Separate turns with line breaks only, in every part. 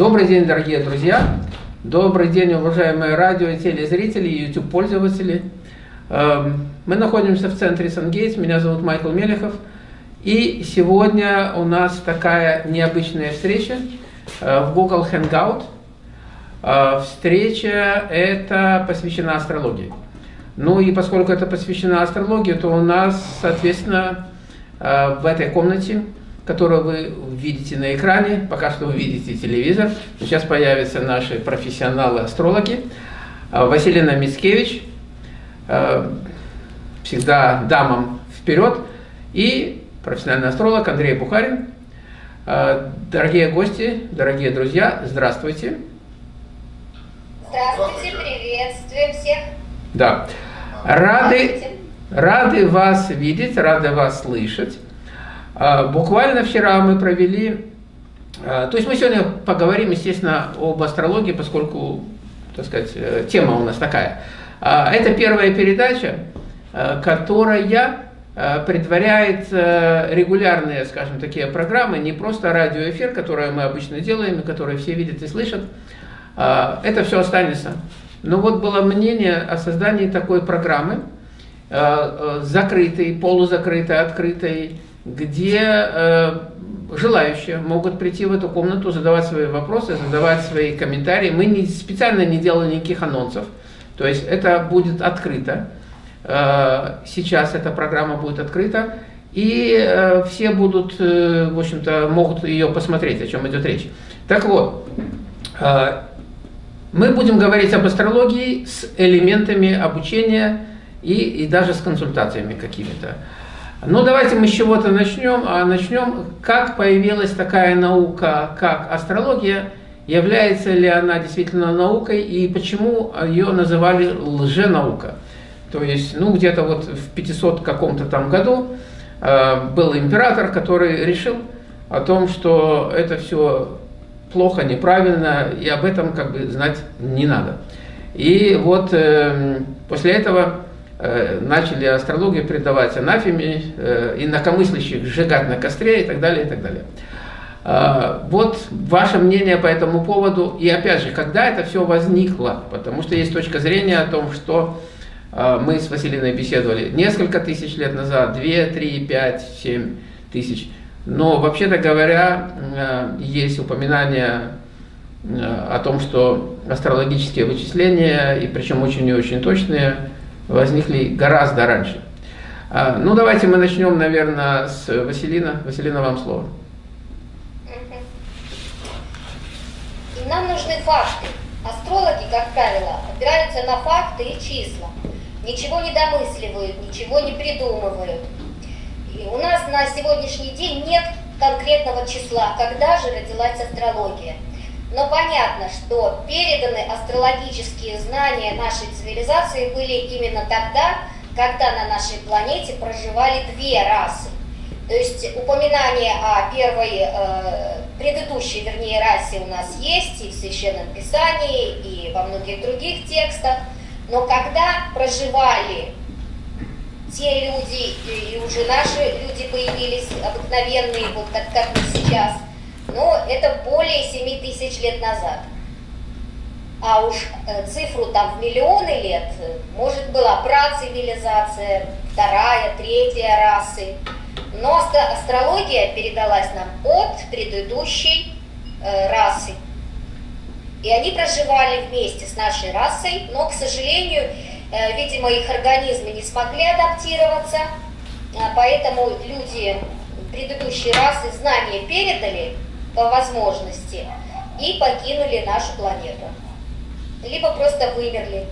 Добрый день, дорогие друзья! Добрый день, уважаемые радио и телезрители, YouTube пользователи. Эм, мы находимся в центре Сангейтс, меня зовут Майкл Мелехов. И сегодня у нас такая необычная встреча э, в Google Hangout. Э, встреча эта посвящена астрологии. Ну и поскольку это посвящена астрологии, то у нас, соответственно, э, в этой комнате которую вы видите на экране. Пока что вы видите телевизор. Сейчас появятся наши профессионалы-астрологи. А, Василина Мицкевич, а, всегда дамам вперед, и профессиональный астролог Андрей Бухарин. А, дорогие гости, дорогие друзья, здравствуйте.
Здравствуйте, приветствуем всех.
Да. Рады, рады вас видеть, рады вас слышать. А, буквально вчера мы провели, а, то есть мы сегодня поговорим, естественно, об астрологии, поскольку, так сказать, э, тема у нас такая. А, это первая передача, которая предваряет регулярные, скажем, такие программы, не просто радиоэфир, который мы обычно делаем, который все видят и слышат. Это все останется. Но вот было мнение о создании такой программы, закрытой, полузакрытой, открытой, где э, желающие могут прийти в эту комнату, задавать свои вопросы, задавать свои комментарии. Мы не, специально не делали никаких анонсов, то есть это будет открыто. Э, сейчас эта программа будет открыта, и э, все будут, в общем-то, могут ее посмотреть, о чем идет речь. Так вот, мы будем говорить об астрологии с элементами обучения и, и даже с консультациями какими-то. Ну, давайте мы с чего-то начнем. А начнем, как появилась такая наука, как астрология, является ли она действительно наукой и почему ее называли лженаука. То есть, ну, где-то вот в 500 каком-то там году э, был император, который решил о том, что это все плохо, неправильно, и об этом как бы знать не надо. И вот э, после этого начали астрологию предавать анафеме, э, инакомыслящих сжигать на костре и так далее, и так далее. А, вот ваше мнение по этому поводу. И опять же, когда это все возникло? Потому что есть точка зрения о том, что а, мы с Василиной беседовали несколько тысяч лет назад, 2, 3, 5, 7 тысяч. Но вообще-то говоря, э, есть упоминания о том, что астрологические вычисления, и причем очень и очень точные, возникли гораздо раньше. А, ну, давайте мы начнем, наверное, с Василина. Василина, вам слово.
И нам нужны факты. Астрологи, как правило, опираются на факты и числа. Ничего не домысливают, ничего не придумывают. И у нас на сегодняшний день нет конкретного числа, когда же родилась астрология. Но понятно, что переданы астрологические знания нашей цивилизации были именно тогда, когда на нашей планете проживали две расы. То есть упоминание о первой, э, предыдущей, вернее, расе у нас есть и в Священном Писании, и во многих других текстах. Но когда проживали те люди, и уже наши люди появились, обыкновенные, вот как, как мы сейчас – но это более 7 тысяч лет назад. А уж э, цифру там в миллионы лет, может была працивилизация, вторая, третья расы. Но астрология передалась нам от предыдущей э, расы. И они проживали вместе с нашей расой, но, к сожалению, э, видимо, их организмы не смогли адаптироваться, а поэтому люди предыдущей расы знания передали, по возможности и покинули нашу планету. Либо просто вымерли.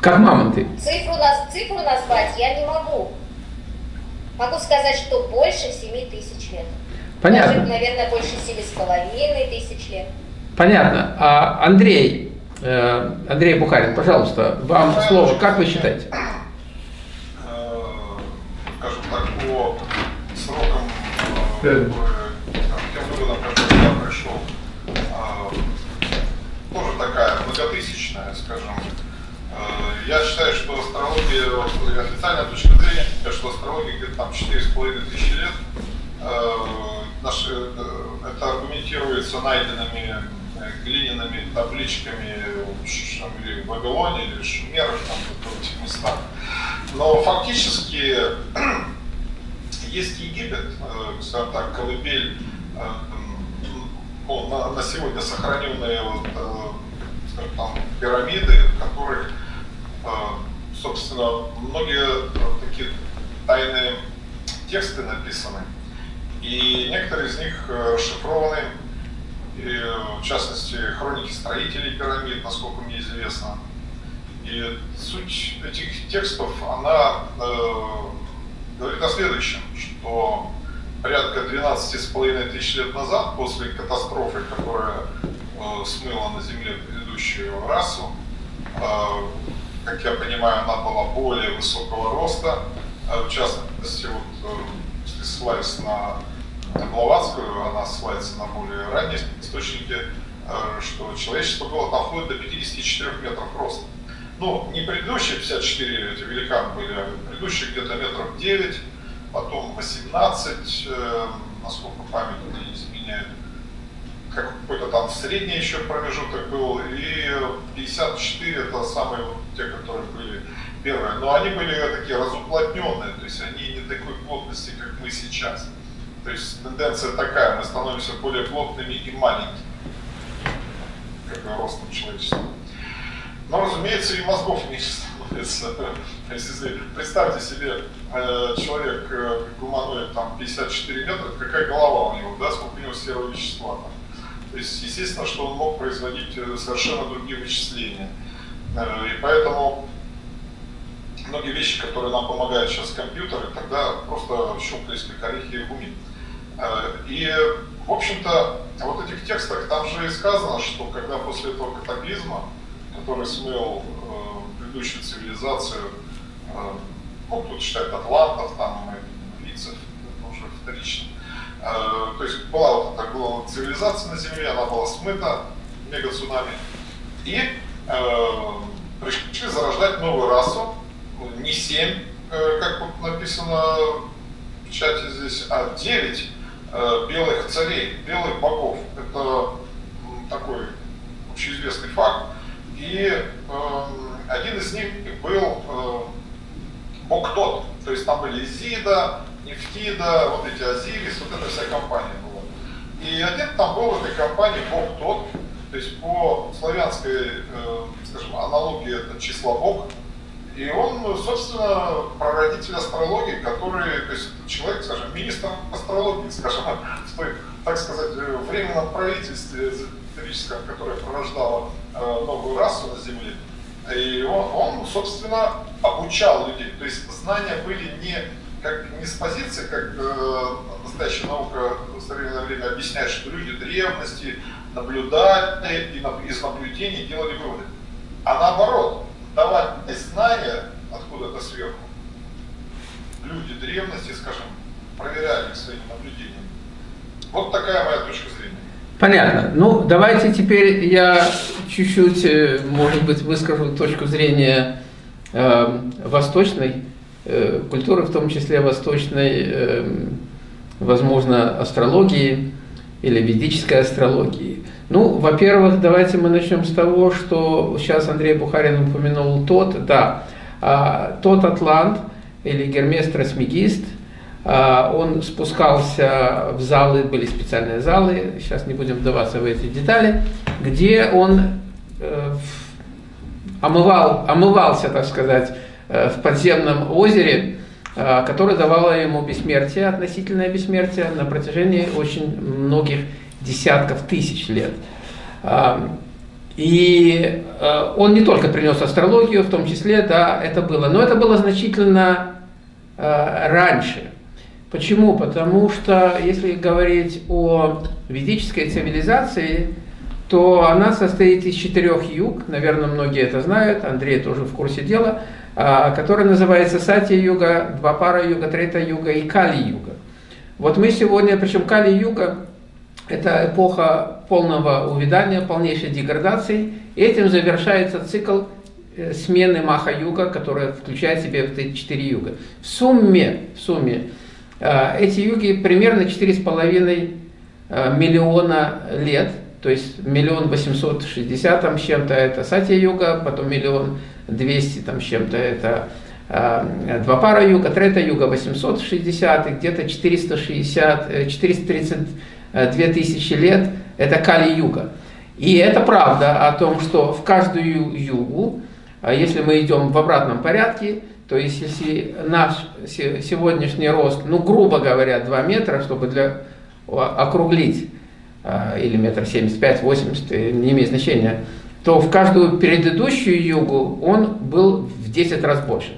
Как мамонты.
Цифру, цифру назвать я не могу. Могу сказать, что больше 7 тысяч лет.
Понятно.
Даже, наверное, больше 7,5 тысяч лет.
Понятно. А, Андрей, э, Андрей Бухарин, пожалуйста, вам слово. Как вы считаете?
Э, скажем так, по срокам э, многотысячная, скажем. Э, я считаю, что астрология, официальная точка зрения, что астрология где-то там 4,5 тысячи лет. Э, наши, это аргументируется найденными глиняными табличками в Вавилоне или Шумерах, там, в этих местах. Но фактически есть Египет, скажем так, колыбель ну, на, на сегодня сохраненные вот, там, пирамиды, в которых, собственно, многие такие тайные тексты написаны. И некоторые из них расшифрованы и, в частности, хроники строителей пирамид, насколько мне известно. И суть этих текстов, она э, говорит о следующем, что порядка 12,5 тысяч лет назад, после катастрофы, которая э, смыла на Земле предыдущую расу, э, как я понимаю, она была более высокого роста, э, в частности, вот, э, если ссылаясь на Блаватскую, она ссылается на более ранние источники, э, что человечество было там вплоть до 54 метров роста. Ну, не предыдущие 54 эти великаны были, а предыдущие где-то метров 9, потом 18, э, насколько память не изменяет, какой-то там средний еще промежуток был, и 54 это самые вот те, которые были первые. Но они были такие разуплотненные, то есть они не такой плотности, как мы сейчас. То есть тенденция такая, мы становимся более плотными и маленькими, как ростом человечества. Но, разумеется, и мозгов меньше становится. Представьте себе, э, человек э, гуманоид там 54 метра, какая голова у него, да, сколько у него серого вещества. То есть, естественно, что он мог производить э, совершенно другие вычисления. И поэтому многие вещи, которые нам помогают сейчас компьютеры, тогда просто щелкались как орехи в уме. Э, и, в общем-то, вот этих текстах там же и сказано, что когда после этого катаклизма, который смыл э, предыдущую цивилизацию, э, ну, тут считают атлантов, там, лицев, это уже вторично, э, то есть была вот эта цивилизация на Земле, она была смыта мега-цунами, и э, пришли зарождать новую расу, не семь, э, как написано в чате здесь, а девять Э, белых царей, белых богов. Это такой общеизвестный факт. И э, один из них был э, бог тот. То есть там были Изида, Нефтида, вот эти Азирис, вот эта вся компания была. И один там был в этой компании бог тот. То есть по славянской, э, скажем, аналогии это число бог, и он, ну, собственно, прародитель астрологии, который, то есть человек, скажем, министр астрологии, скажем, в той, так сказать, временном правительстве эзотерическом, которое порождало э, новую расу на Земле. И он, он, собственно, обучал людей. То есть знания были не, как, не с позиции, как э, настоящая наука в современное время объясняет, что люди древности наблюдали и из наблюдений делали выводы. А наоборот, давать знания откуда-то сверху, люди древности, скажем, проверяли своими наблюдениями. Вот такая моя точка зрения.
Понятно. Ну, давайте теперь я чуть-чуть, э, может быть, выскажу точку зрения э, восточной э, культуры, в том числе восточной, э, возможно, астрологии или ведической астрологии. Ну, во-первых, давайте мы начнем с того, что сейчас Андрей Бухарин упомянул тот, да, а, тот Атлант или Гермес Трасмегист, а, он спускался в залы, были специальные залы, сейчас не будем вдаваться в эти детали, где он э, омывал, омывался, так сказать, э, в подземном озере, э, которое давало ему бессмертие, относительное бессмертие на протяжении очень многих десятков тысяч лет. И э, он не только принес астрологию, в том числе, да, это было, но это было значительно раньше. Почему? Потому что, если говорить о ведической цивилизации, то она состоит из четырех юг, наверное, многие это знают, Андрей тоже в курсе дела, э, которая называется Сати-юга, Двапара-юга, Трета-юга и Кали-юга. Вот мы сегодня, причем Кали-юга, это эпоха полного увядания, полнейшей деградации. Этим завершается цикл э, смены Маха-юга, которая включает в себя эти четыре юга. В сумме, в сумме э, эти юги примерно четыре с половиной миллиона лет, то есть миллион восемьсот шестьдесят там с чем-то это Сатья-юга, потом миллион двести там с чем-то это два пара юга, трета юга 860, и где-то 460, 432 тысячи лет это Кали-юга. И это правда о том, что в каждую югу, а если мы идем в обратном порядке, то есть если наш сегодняшний рост, ну грубо говоря, 2 метра, чтобы для, округлить, а, или метр семьдесят пять, восемьдесят, э, не имеет значения, то в каждую предыдущую югу он был в 10 раз больше.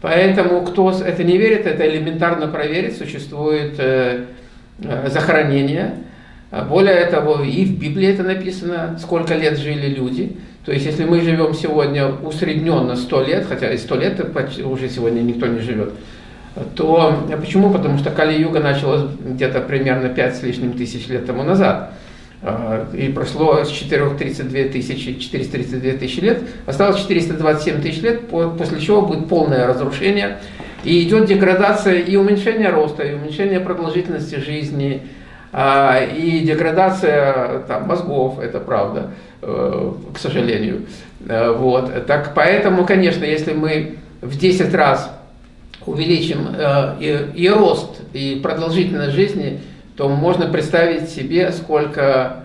Поэтому, кто это не верит, это элементарно проверить, существует э, э захоронение, более того, и в Библии это написано, сколько лет жили люди. То есть, если мы живем сегодня усредненно 100 лет, хотя и 100 лет уже сегодня никто не живет, то почему? Потому что Кали-Юга началась где-то примерно 5 с лишним тысяч лет тому назад. А, и прошло с 432 тысячи, 432 тысячи лет, осталось 427 тысяч лет, после чего будет полное разрушение. И идет деградация и уменьшение роста, и уменьшение продолжительности жизни, а, и деградация там, мозгов, это правда, э, к сожалению. Э, вот. Так, поэтому, конечно, если мы в 10 раз увеличим э, и, и рост, и продолжительность жизни, то можно представить себе, сколько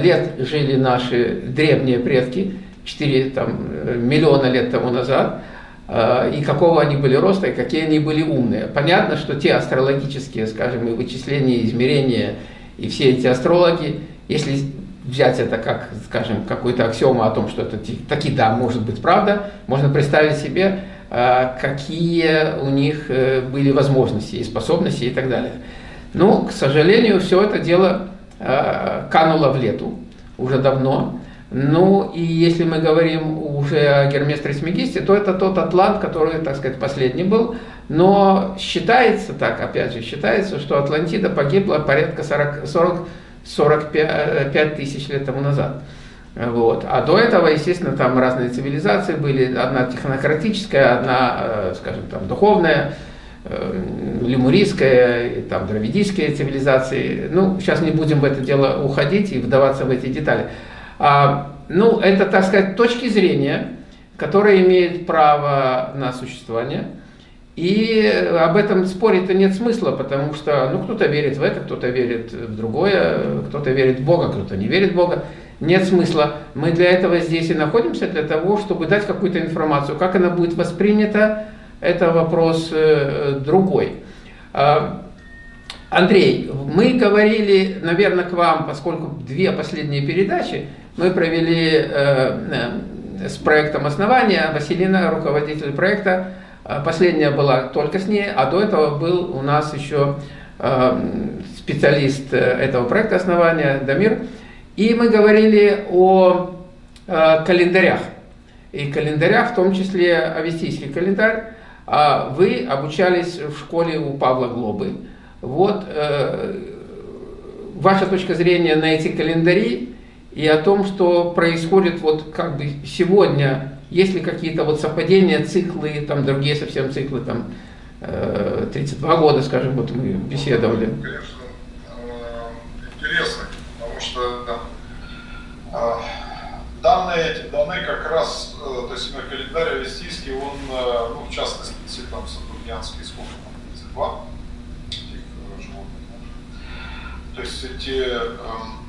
лет жили наши древние предки, 4 там, миллиона лет тому назад, Э, и какого они были роста, и какие они были умные. Понятно, что те астрологические, скажем, и вычисления, и измерения, и все эти астрологи, если взять это как, скажем, какую-то аксиому о том, что это таки да, может быть правда, можно представить себе, э, какие у них э, были возможности и способности и так далее. Но, к сожалению, все это дело кануло в лету уже давно. Ну, и если мы говорим уже о Гермес Трисмегисте, то это тот атлант, который, так сказать, последний был. Но считается так, опять же, считается, что Атлантида погибла порядка 40, 40 45 тысяч лет тому назад. Вот. А до этого, естественно, там разные цивилизации были, одна технократическая, одна, э, скажем, там, духовная, э, лемурийская, там, дравидийская цивилизации. Ну, сейчас не будем в это дело уходить и вдаваться в эти детали. А, ну, это, так сказать, точки зрения, которые имеют право на существование. И об этом спорить-то нет смысла, потому что ну, кто-то верит в это, кто-то верит в другое, кто-то верит в Бога, кто-то не верит в Бога. Нет смысла. Мы для этого здесь и находимся, для того, чтобы дать какую-то информацию. Как она будет воспринята, это вопрос э, другой. А, Андрей, мы говорили, наверное, к вам, поскольку две последние передачи, мы провели э, э, с проектом основания, Василина, руководитель проекта, последняя была только с ней, а до этого был у нас еще специалист этого проекта основания, Дамир, и мы говорили о календарях, и календарях, в том числе авестийский календарь, а вы обучались в школе у Павла Глобы. Вот ваша точка зрения на эти календари, и о том, что происходит вот как бы сегодня, есть ли какие-то вот совпадения, циклы, там другие совсем циклы, там 32 э, года, скажем, вот мы беседовали.
Ну, конечно, э, интересно, потому что э, данные эти даны как раз, то есть на календарь авестийский, он, ну, в частности, там сатурнианский, сколько там, 32 этих животных. То есть эти эм,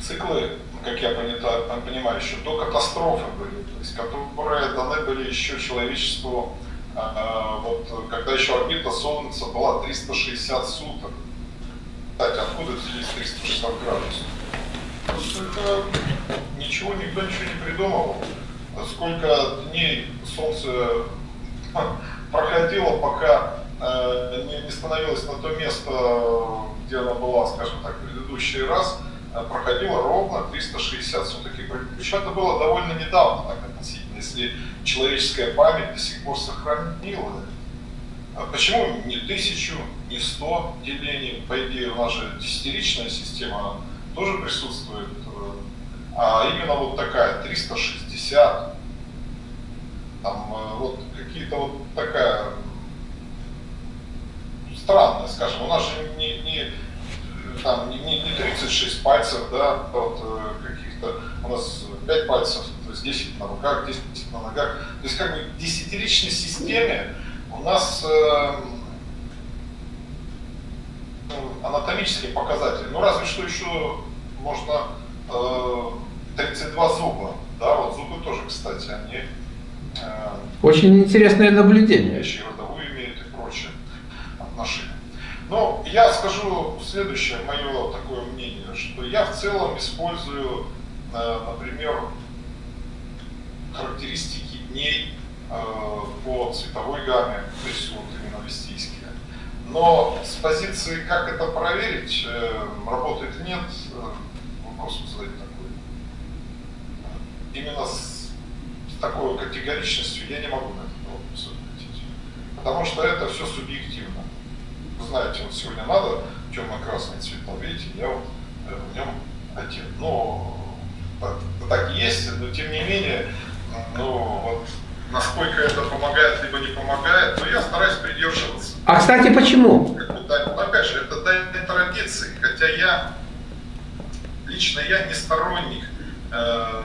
циклы, как я понимаю, еще до катастрофы были, то есть которые даны были еще человечеству, а, вот, когда еще орбита Солнца была 360 суток. Кстати, откуда здесь 360 градусов? Сколько ничего, никто ничего не придумывал. Сколько дней Солнце проходило, пока э, не становилось на то место, где она была, скажем так, в предыдущий раз, Э, проходило ровно 360 суток. Причем это было довольно недавно, так относительно, если человеческая память до сих пор сохранила. А почему не тысячу, не сто делений? По идее, у нас система тоже присутствует. А именно вот такая, 360. Там э, вот какие-то вот такая странная, скажем, у нас же не, не там не, не, не 36 пальцев, да, вот э, каких-то, у нас 5 пальцев, то есть 10 на руках, 10 на ногах. То есть как бы в десятиричной системе у нас э, ну, анатомические показатели, ну разве что еще можно 32 зуба, да, вот зубы тоже, кстати, они
э, очень интересное наблюдение.
Вещи родовую имеют и прочее отношения. Но я скажу следующее мое такое мнение, что я в целом использую, э, например, характеристики дней э, по цветовой гамме, то есть вот именно вестийские. Но с позиции, как это проверить, э, работает нет, вопрос задать. Именно с, такой категоричностью я не могу на этот вопрос ответить. Потому что это все субъективно. Вы знаете, вот сегодня надо темно-красный цвет, но видите, я вот в нем один. Но так, так есть, но тем не менее ну, вот, насколько это помогает, либо не помогает, но я стараюсь придерживаться.
А, кстати, почему?
Ну, опять же, это дань традиции, хотя я, лично я не сторонник э,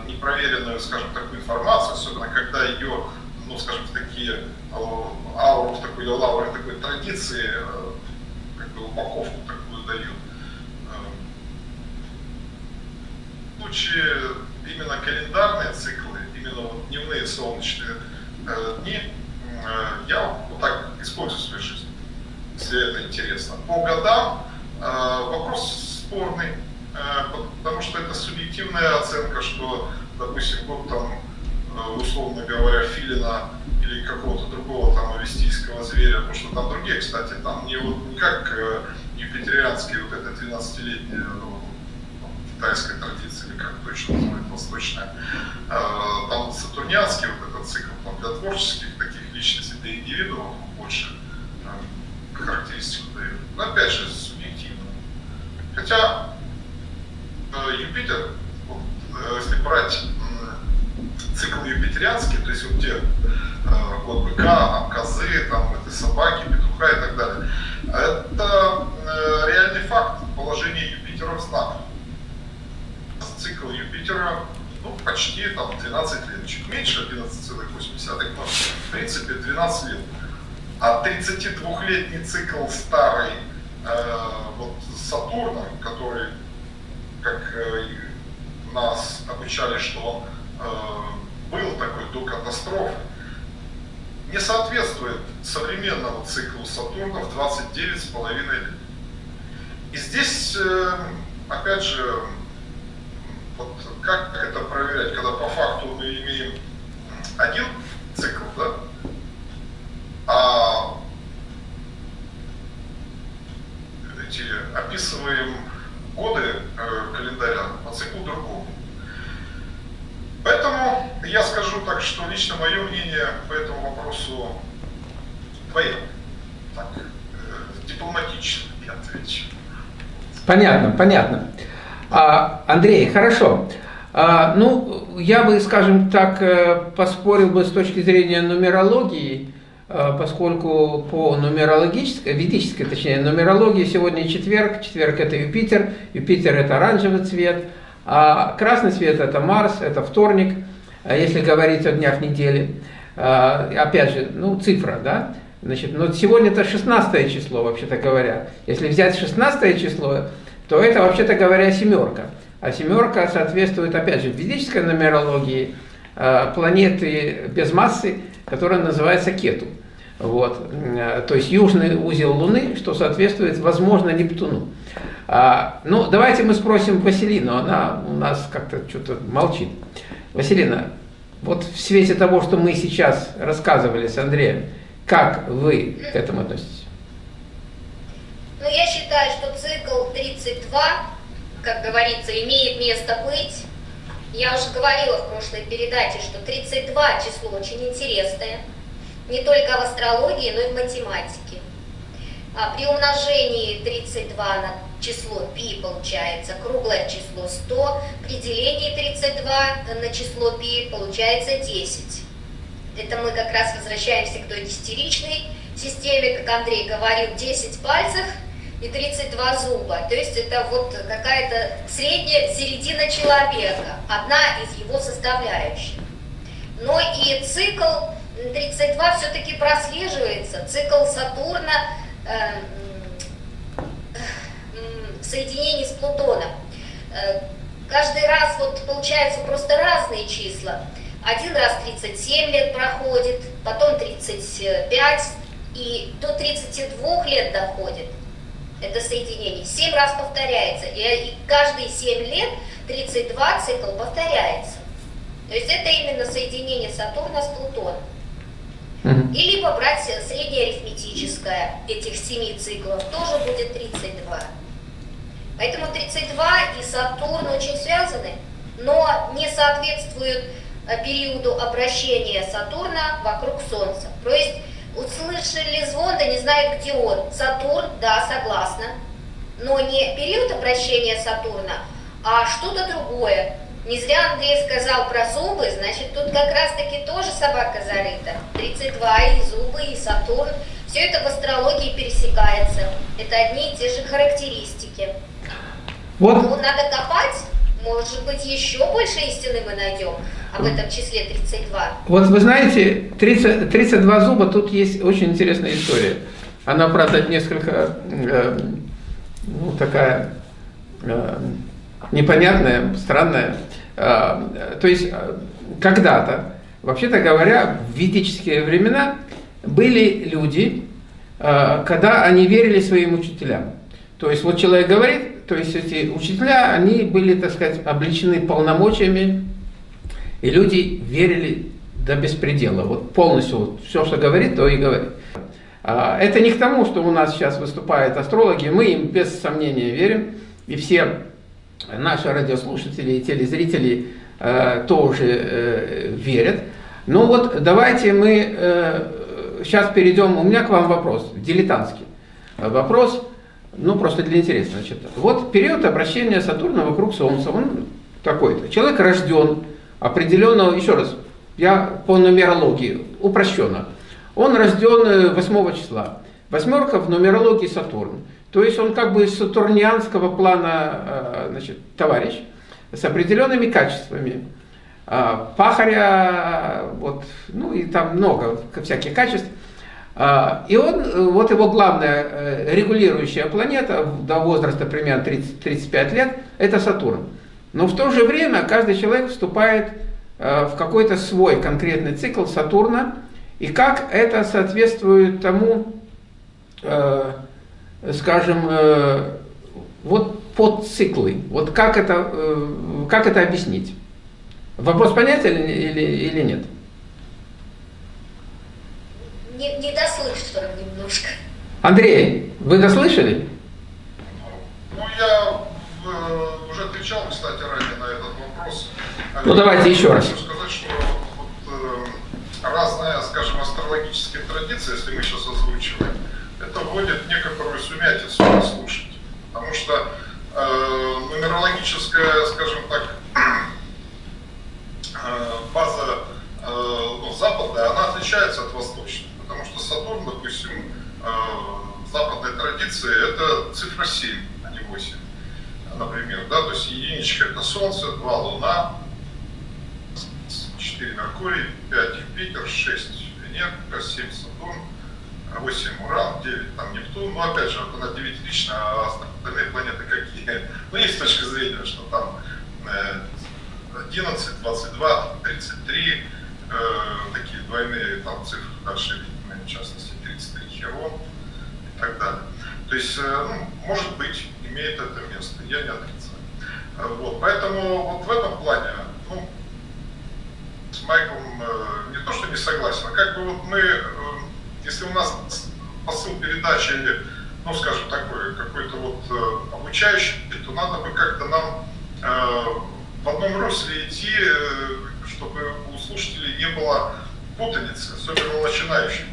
непроверенную, скажем, такую информацию, особенно когда ее, ну, скажем, в такие э, ауру, в такой лавры такой традиции, э, как бы упаковку такую дают. Э, случае именно календарные циклы, именно вот дневные солнечные э, дни, э, я вот так использую в своей жизни, если это интересно. По годам э, вопрос спорный, э, потому что это субъективная оценка, что, допустим, год там, э, условно говоря, филина или какого-то другого там авестийского зверя, потому что там другие, кстати, там не, вот, не как э, юпитерианские, вот это 12-летние китайской традиции, или как точно называют, восточная. Там сатурнианский вот этот цикл, там для творческих таких личностей, для индивидуумов больше характеристику дает. Но опять же, субъективно. Хотя э, Юпитер, э, если брать цикл юпитерианский, то есть вот те э, год быка, козы, там, это собаки, петуха и так далее, это реальный факт положения Юпитера в знаках цикл Юпитера ну, почти там 12 лет, чуть меньше 11,8, но в принципе 12 лет. А 32-летний цикл старый э, вот Сатурна, который, как э, нас обучали, что он э, был такой до катастрофы, не соответствует современному циклу Сатурна в 29,5 лет. И здесь, э, опять же, вот как это проверять, когда по факту мы имеем один цикл, да, а эти описываем годы э, календаря по циклу другому. Поэтому я скажу так, что лично мое мнение по этому вопросу двоякое. Э, дипломатично я отвечу.
Понятно, понятно. А, Андрей, хорошо. А, ну, я бы, скажем так, э, поспорил бы с точки зрения нумерологии, э, поскольку по нумерологической, ведической, точнее, нумерологии сегодня четверг, четверг это Юпитер, Юпитер это оранжевый цвет, а красный цвет это Марс, это вторник, если говорить о днях недели. А, опять же, ну, цифра, да, Значит, но сегодня это 16 число, вообще-то говоря. Если взять 16 число, то это, вообще-то говоря, семерка. А семерка соответствует, опять же, в ведической нумерологии э, планеты без массы, которая называется Кету. Вот. То есть южный узел Луны, что соответствует, возможно, Нептуну. А, ну, давайте мы спросим Василину, она у нас как-то что-то молчит. Василина, вот в свете того, что мы сейчас рассказывали с Андреем, как вы к этому относитесь?
Но я считаю, что цикл 32, как говорится, имеет место быть. Я уже говорила в прошлой передаче, что 32 число очень интересное, не только в астрологии, но и в математике. А при умножении 32 на число π получается круглое число 100, при делении 32 на число π получается 10. Это мы как раз возвращаемся к той десятиричной системе, как Андрей говорил, 10 пальцев – и 32 зуба. То есть это вот какая-то средняя середина человека, одна из его составляющих. Но и цикл 32 все-таки прослеживается, цикл Сатурна э, соединении с Плутоном. Э, каждый раз вот получаются просто разные числа. Один раз 37 лет проходит, потом 35, и до 32 лет доходит это соединение. 7 раз повторяется, и каждые 7 лет 32 цикл повторяется. То есть это именно соединение Сатурна с Плутоном. И либо брать среднее арифметическое этих 7 циклов, тоже будет 32. Поэтому 32 и Сатурн очень связаны, но не соответствуют э, периоду обращения Сатурна вокруг Солнца. То есть услышали звон, да не знают, где он. Сатурн, да, согласна, но не период обращения Сатурна, а что-то другое. Не зря Андрей сказал про зубы, значит, тут как раз-таки тоже собака зарыта. 32 и зубы, и Сатурн. Все это в астрологии пересекается. Это одни и те же характеристики. Вот. Ну, надо копать, может быть, еще больше истины мы найдем об этом числе 32.
Вот вы знаете, 30, 32 зуба, тут есть очень интересная история. Она, правда, несколько э, ну, такая э, непонятная, странная. Э, то есть, э, когда-то, вообще-то говоря, в ведические времена были люди, э, когда они верили своим учителям. То есть вот человек говорит, то есть эти учителя, они были, так сказать, обличены полномочиями, и люди верили до беспредела. Вот полностью вот, все, что говорит, то и говорит. А, это не к тому, что у нас сейчас выступают астрологи, мы им без сомнения верим, и все наши радиослушатели и телезрители э, тоже э, верят. Но вот давайте мы э, сейчас перейдем, у меня к вам вопрос, дилетантский. Вопрос ну, просто для интереса. Значит, вот период обращения Сатурна вокруг Солнца, он такой-то. Человек рожден определенного, еще раз, я по нумерологии, упрощенно. Он рожден 8 э, числа. Восьмерка в нумерологии Сатурн. То есть он как бы из сатурнианского плана э, значит, товарищ с определенными качествами. А, пахаря, вот, ну и там много всяких качеств. А, и он, э, вот его главная э, регулирующая планета до возраста примерно 30-35 лет, это Сатурн. Но в то же время каждый человек вступает э, в какой-то свой конкретный цикл Сатурна, и как это соответствует тому, скажем, вот подциклы, вот как это, как это объяснить? Вопрос понятен или, или нет?
Не, не дослышал немножко.
Андрей, вы дослышали?
Ну, я э, уже отвечал, кстати, ранее на этот вопрос.
Ну, давайте еще раз.
Хочу сказать, что вот, э, разная, скажем, астрологическая традиция, если мы сейчас озвучиваем, это вводит некоторую сумятицу на слушать. Потому что э, нумерологическая, скажем так, э, база э, ну, западная, она отличается от восточной. Потому что Сатурн, допустим, э, в западной традиции это цифра 7, а не 8, например. Да? То есть единичка это Солнце, 2 Луна, 4 Меркурий, 5 Юпитер, 6 Венера, 7 Сатурн, 8 Уран, 9 там Нептун. Ну, опять же, вот она девятична, а остальные планеты какие? Ну, есть точка зрения, что там 11, 22, 33, э, такие двойные там цифры дальше в частности 33 Херон и так далее. То есть, э, ну, может быть, имеет это место, я не отрицаю. Э, вот, поэтому вот в этом плане, ну, с Майклом э, не то, что не согласен, а как бы вот мы, если у нас посыл передачи, ну, скажем, такой, какой-то вот обучающий, то надо бы как-то нам в одном русле идти, чтобы у слушателей не было путаницы, особенно у начинающих.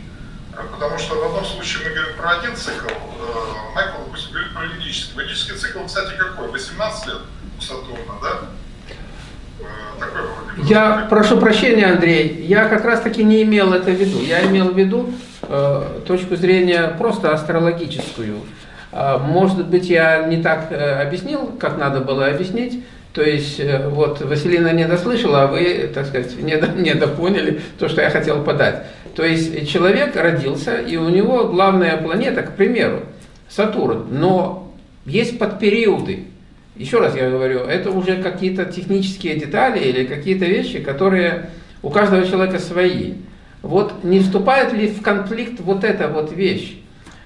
Потому что в одном случае мы говорим про один цикл, э, Майкл, допустим, говорит про ведический. Ведический цикл, кстати, какой? 18 лет у Сатурна, да?
Э, Я прошу прощения, Андрей, я как раз таки не имел это в виду. Я имел в виду э, точку зрения просто астрологическую. А, может быть, я не так э, объяснил, как надо было объяснить. То есть, э, вот Василина не дослышала, а вы, так сказать, не, не допоняли то, что я хотел подать. То есть, человек родился, и у него главная планета, к примеру, Сатурн. Но есть подпериоды. Еще раз я говорю, это уже какие-то технические детали или какие-то вещи, которые у каждого человека свои. Вот не вступает ли в конфликт вот эта вот вещь?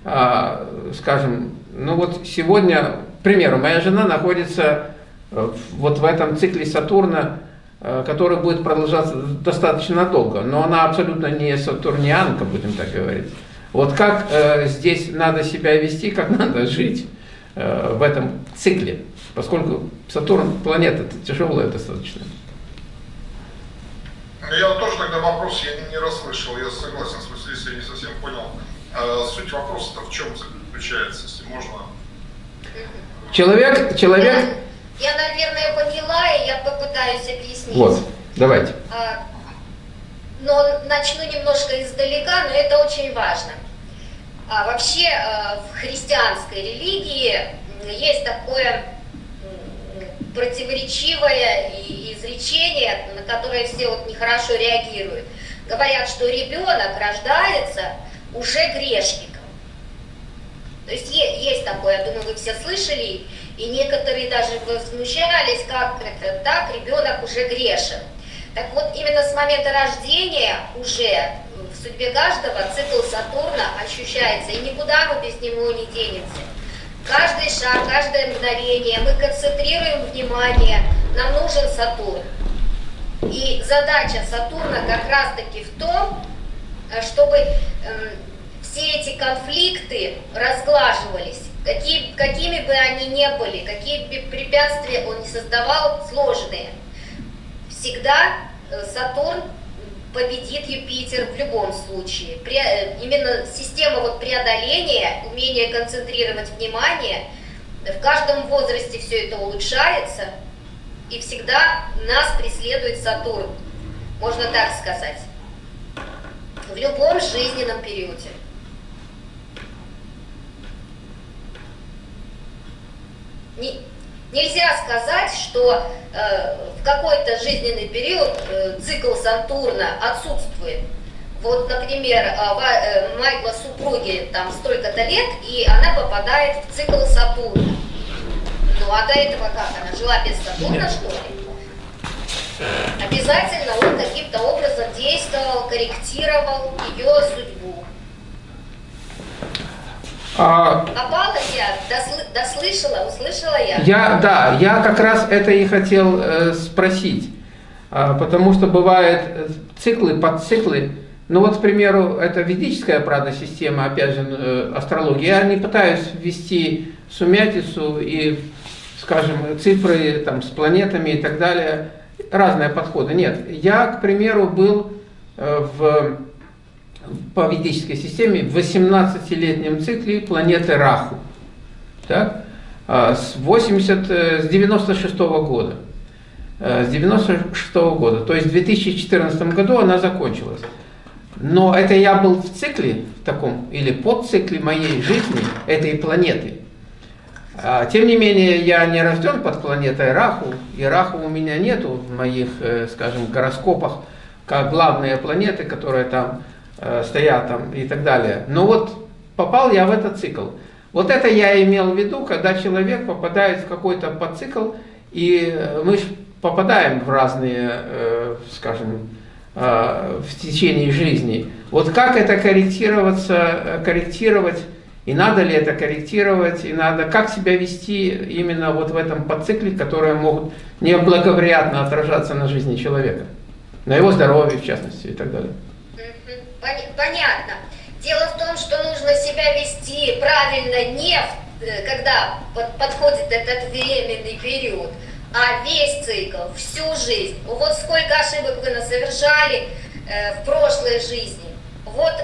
А, скажем, ну вот сегодня, к примеру, моя жена находится Э, вот в этом цикле Сатурна, э, который будет продолжаться достаточно долго, но она абсолютно не сатурнианка, будем так говорить. Вот как э, здесь надо себя вести, как надо жить э, в этом цикле, поскольку Сатурн планета тяжелая достаточно.
Ну, я тоже тогда вопрос я не, расслышал, я согласен с Василисой, я не совсем понял. А суть вопроса-то в чем заключается, если можно?
Человек, человек,
я, наверное, поняла, и я попытаюсь объяснить.
Вот, давайте.
А, но начну немножко издалека, но это очень важно. А вообще а, в христианской религии есть такое противоречивое изречение, на которое все вот нехорошо реагируют. Говорят, что ребенок рождается уже грешником. То есть есть такое, я думаю, вы все слышали, и некоторые даже возмущались, как это так, ребенок уже грешен. Так вот, именно с момента рождения уже в судьбе каждого цикл Сатурна ощущается, и никуда мы без него не денемся. Каждый шаг, каждое мгновение мы концентрируем внимание, нам нужен Сатурн. И задача Сатурна как раз-таки в том, чтобы эм, все эти конфликты разглаживались какие, какими бы они ни были, какие бы препятствия он не создавал, сложные, всегда э, Сатурн победит Юпитер в любом случае. Э, именно система вот преодоления, умение концентрировать внимание, в каждом возрасте все это улучшается, и всегда нас преследует Сатурн, можно так сказать, в любом жизненном периоде. Не, нельзя сказать, что э, в какой-то жизненный период э, цикл Сатурна отсутствует. Вот, например, э, э, Майкла супруги там столько-то лет, и она попадает в цикл Сатурна. Ну а до этого как? Она жила без Сатурна, что ли? Обязательно он каким-то образом действовал, корректировал ее судьбу. А, Попала я, досл, дослышала, услышала я.
Я, да, я как раз это и хотел э, спросить, а, потому что бывают э, циклы, подциклы. Ну вот, к примеру, это ведическая, правда, система, опять же, э, астрология. Я не пытаюсь ввести сумятицу и, скажем, цифры там с планетами и так далее, разные подходы. Нет, я, к примеру, был э, в по ведической системе в 18-летнем цикле планеты Раху. Так? А, с, 80, э, с 96 -го года. Э, с 96 -го года. То есть в 2014 году она закончилась. Но это я был в цикле в таком, или подцикле моей жизни, этой планеты. А, тем не менее, я не рожден под планетой Раху, и Раху у меня нету в моих, э, скажем, гороскопах, как главные планеты, которые там стоят там и так далее. Но вот попал я в этот цикл. Вот это я имел в виду, когда человек попадает в какой-то подцикл, и мы попадаем в разные, э, скажем, э, в течение жизни. Вот как это корректироваться, корректировать, и надо ли это корректировать, и надо, как себя вести именно вот в этом подцикле, которые могут неблагоприятно отражаться на жизни человека, на его здоровье в частности и так далее
понятно. Дело в том, что нужно себя вести правильно не э, когда подходит этот временный период, а весь цикл, всю жизнь. Вот сколько ошибок вы насовершали э, в прошлой жизни. Вот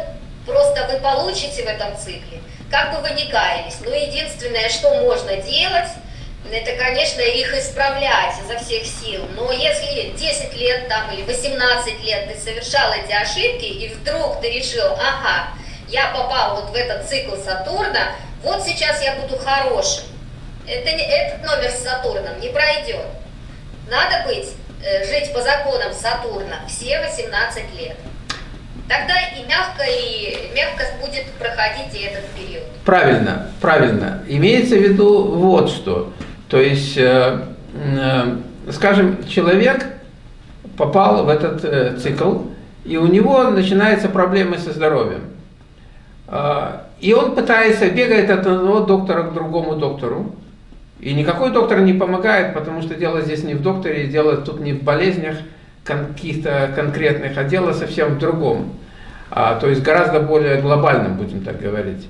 просто вы получите в этом цикле, как бы вы ни каялись. Но единственное, что можно делать, это, конечно, их исправлять изо всех сил. Но если 10 лет там или 18 лет ты совершал эти ошибки, и вдруг ты решил, ага, я попал вот в этот цикл Сатурна, вот сейчас я буду хорошим. Это не, этот номер с Сатурном не пройдет. Надо быть, э, жить по законам Сатурна все 18 лет. Тогда и мягко, и мягко будет проходить и этот период.
Правильно, правильно. Имеется в виду вот что. То есть, э, э, скажем, человек попал в этот э, цикл, и у него начинаются проблемы со здоровьем. И он пытается, бегает от одного доктора к другому доктору, и никакой доктор не помогает, потому что дело здесь не в докторе, дело тут не в болезнях каких-то конкретных, а дело совсем в другом. А, то есть гораздо более глобальным, будем так говорить.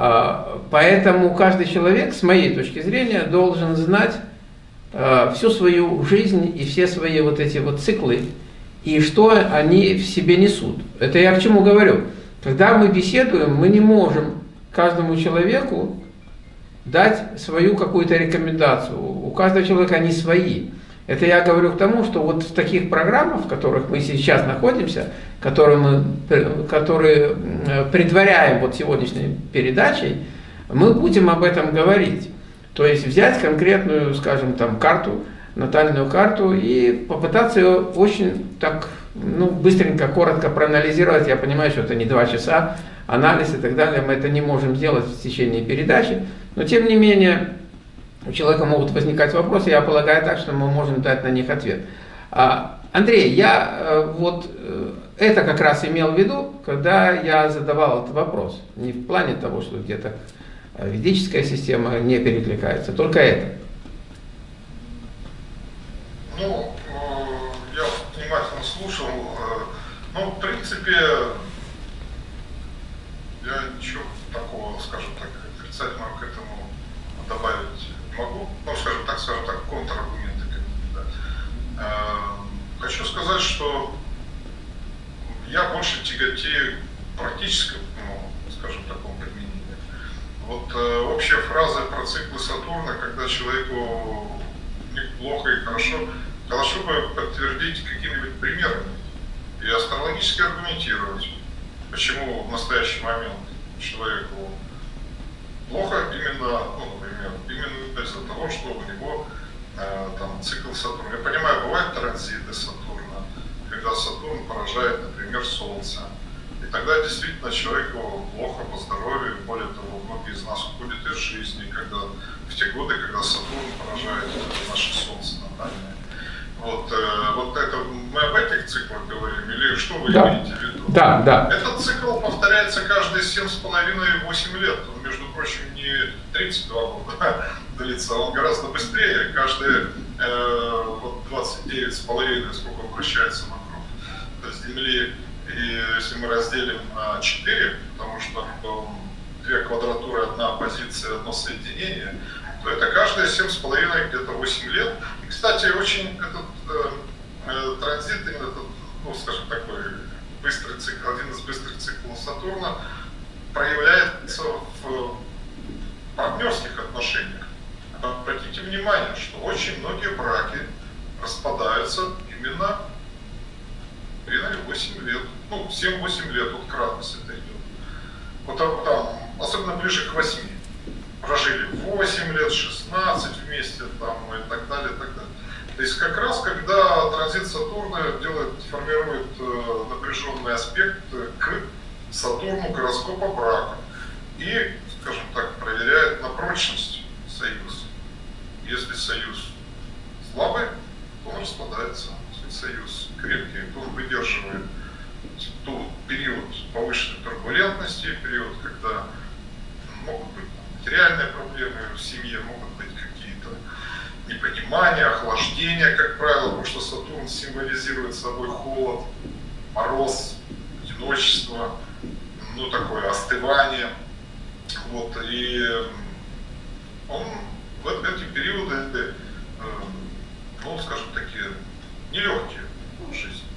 А, поэтому каждый человек, с моей точки зрения, должен знать а, всю свою жизнь и все свои вот эти вот циклы, и что они в себе несут. Это я к чему говорю. Когда мы беседуем, мы не можем каждому человеку дать свою какую-то рекомендацию. У каждого человека они свои. Это я говорю к тому, что вот в таких программах, в которых мы сейчас находимся, которые мы которые предваряем вот сегодняшней передачей, мы будем об этом говорить. То есть взять конкретную, скажем, там карту, натальную карту и попытаться ее очень так, ну, быстренько, коротко проанализировать. Я понимаю, что это не два часа, анализ и так далее, мы это не можем сделать в течение передачи, но тем не менее у человека могут возникать вопросы, я полагаю так, что мы можем дать на них ответ. А, Андрей, я э, вот э, это как раз имел в виду, когда я задавал этот вопрос. Не в плане того, что где-то ведическая система не перекликается, только это.
Ну, э, я внимательно слушал. Ну, в принципе, я ничего такого, скажем так, отрицательного к этому добавить могу, ну, скажем так, скажем так, контраргументы. Да. Э, хочу сказать, что я больше тяготею практическому, ну, скажем, такому применению. Вот э, общая фраза про циклы Сатурна, когда человеку неплохо и хорошо, хорошо бы подтвердить какими-нибудь примерами и астрологически аргументировать, почему в настоящий момент человеку плохо именно, ну, например, именно из-за того, что у него э, там цикл Сатурна. Я понимаю, бывают транзиты Сатурна, когда Сатурн поражает, например, Солнце. И тогда действительно человеку плохо по здоровью, более того, многие из нас уходят из жизни, когда в те годы, когда Сатурн поражает наше Солнце натальное. Вот, э, вот это мы об этих циклах говорим, или что вы да. имеете в виду?
Да, да.
Этот цикл повторяется каждые 7,5-8 лет. Он, между прочим, не 32 года длится, он гораздо быстрее. Каждые э, вот 29,5, сколько вращается вокруг Земли. И если мы разделим на 4, потому что две квадратуры, одна позиция, одно соединение, то это каждые 7,5, где-то 8 лет. И, кстати, очень этот э, э, транзит, именно этот, ну, скажем, такой быстрый цикл, один из быстрых циклов Сатурна, проявляется в партнерских отношениях. Обратите внимание, что очень многие браки распадаются именно примерно 8 лет, ну, 7-8 лет, вот кратность это идет. Вот там, там, особенно ближе к 8 прожили 8 лет, 16 вместе там, и так далее, и так далее. То есть как раз когда транзит Сатурна делает, формирует э, напряженный аспект к Сатурну гороскопа брака и, скажем так, проверяет на прочность союз. Если союз слабый, то он распадается. Если союз крепкий, то он выдерживает тот период повышенной турбулентности, период, когда могут быть материальные проблемы в семье, могут быть непонимания, охлаждения, как правило, потому что Сатурн символизирует собой холод, мороз, одиночество, ну такое остывание. Вот, и он в эти периоды, э, ну, скажем, такие нелегкие в жизни.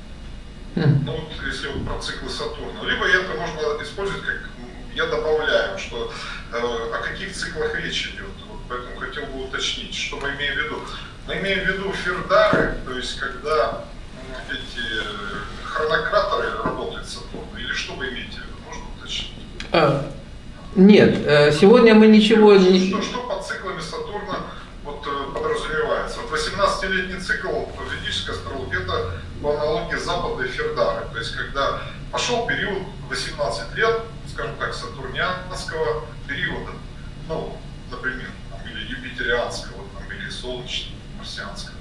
Хм. Ну вот если вот про циклы Сатурна. Либо это можно использовать как я добавляю, что э, о каких циклах речь идет. Поэтому хотел бы уточнить, что мы имеем в виду. Мы имеем в виду фердары, то есть когда эти хронократоры работают Сатурна, или что вы имеете в виду? Можно уточнить?
А, Нет, э, сегодня мы ничего не...
Что, что под циклами Сатурна вот, э, подразумевается? Вот 18-летний цикл в ведической астрологии это по аналогии Запада и Фердары. То есть когда пошел период 18 лет, скажем так, сатурнианского периода, ну, например, юпитерианского, там, или солнечного, марсианского.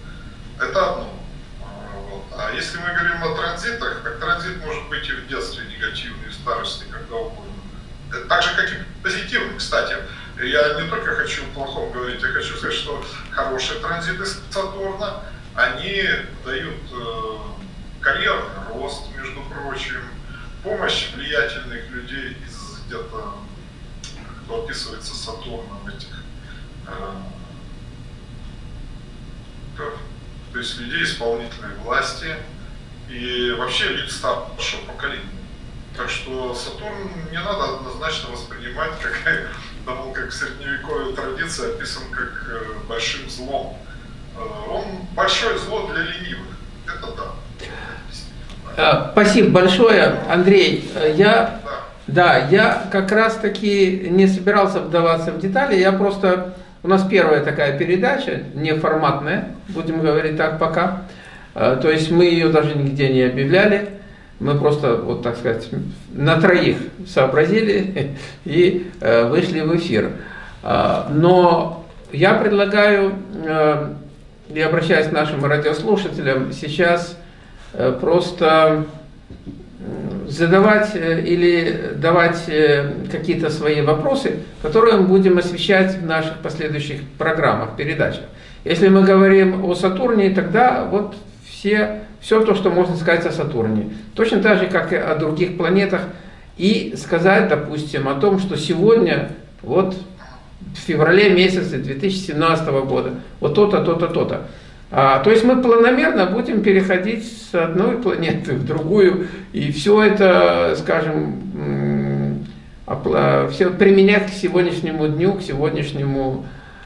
Это одно. А, вот. А если мы говорим о транзитах, так транзит может быть и в детстве негативный, и в старости, когда угодно. Это Так же, как и позитивный, кстати. Я не только хочу плохом говорить, я хочу сказать, что хорошие транзиты Сатурна, они дают э, карьерный рост, между прочим, помощь влиятельных людей из где-то, кто описывается Сатурном этих э, то есть людей исполнительной власти и вообще лиц старшего поколения. Так что Сатурн не надо однозначно воспринимать как, потому как в средневековой традиции описан как э, большим злом. Э, Он большое зло для ленивых. Это да.
А, Спасибо большое, Андрей. Э, Я,
Да.
да, я как раз таки не собирался вдаваться в детали, я просто... У нас первая такая передача, неформатная, будем говорить так пока. Э, То есть мы ее даже нигде не объявляли. Мы просто, вот так сказать, на троих сообразили и э, вышли в эфир. А, Но я предлагаю, э, и обращаясь к нашим радиослушателям, сейчас э, просто задавать э, или давать э, какие-то свои вопросы, которые мы будем освещать в наших последующих программах, передачах. Если мы говорим о Сатурне, тогда вот все, все то, что можно сказать о Сатурне. Точно так же, как и о других планетах. И сказать, допустим, о том, что сегодня, вот в феврале месяце 2017 года, вот то-то, то-то, то-то. А, то есть мы планомерно будем переходить с одной планеты в другую, и все это, скажем, все применять к сегодняшнему дню, к сегодняшнему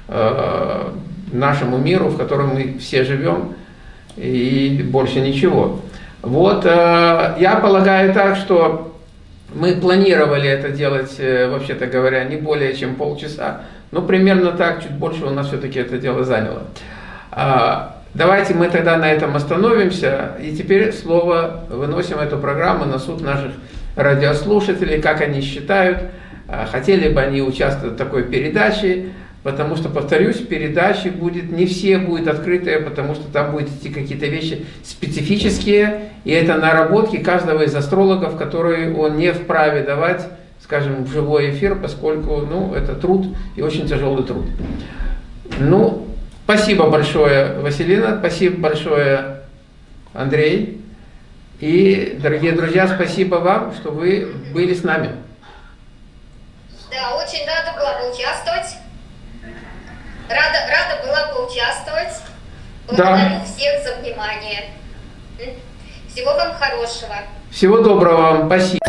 э, нашему миру, в котором мы все живем, и больше ничего. Вот, э, я полагаю так, что мы планировали это делать, э, вообще-то говоря, не более чем полчаса, но примерно так, чуть больше у нас все-таки это дело заняло. Давайте мы тогда на этом остановимся, и теперь слово выносим эту программу на суд наших радиослушателей, как они считают, а, хотели бы они участвовать в такой передаче, потому что, повторюсь, передачи будет, не все будет открытые, потому что там будут идти какие-то вещи специфические, и это наработки каждого из астрологов, которые он не вправе давать, скажем, в живой эфир, поскольку, ну, это труд и очень тяжелый труд. Ну, спасибо большое, Василина, спасибо большое, Андрей. И, дорогие друзья, спасибо вам, что вы были с нами.
Да, очень рада была поучаствовать. Рада, рада была поучаствовать. Благодарю всех за внимание. Всего вам хорошего.
Всего доброго вам, спасибо.